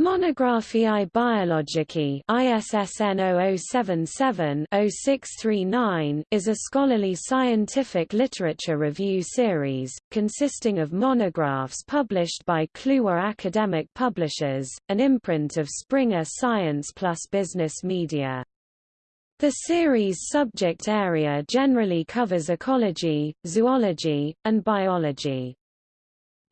Monographiae Biologicae ISSN 0077-0639 is a scholarly scientific literature review series, consisting of monographs published by Kluwer Academic Publishers, an imprint of Springer Science plus Business Media. The series' subject area generally covers ecology, zoology, and biology.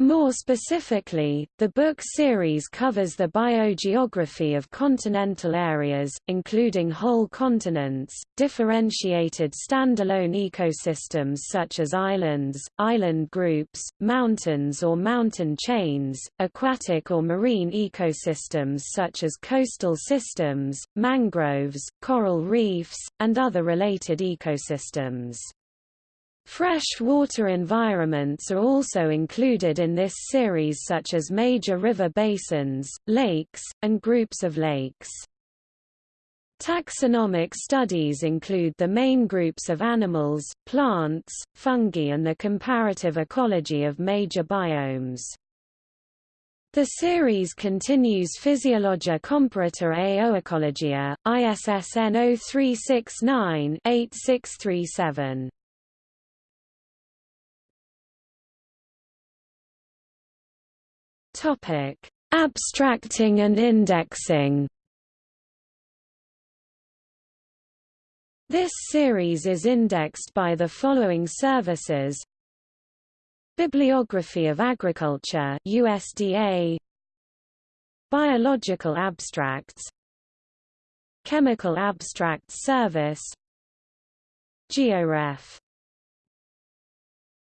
More specifically, the book series covers the biogeography of continental areas, including whole continents, differentiated standalone ecosystems such as islands, island groups, mountains or mountain chains, aquatic or marine ecosystems such as coastal systems, mangroves, coral reefs, and other related ecosystems. Freshwater environments are also included in this series such as major river basins, lakes, and groups of lakes. Taxonomic studies include the main groups of animals, plants, fungi and the comparative ecology of major biomes. The series continues Physiologia Comparata a Oecologia, ISSN 0369-8637. Topic: Abstracting and indexing. This series is indexed by the following services: Bibliography of Agriculture USDA Biological Abstracts. Chemical Abstracts Service. GeoRef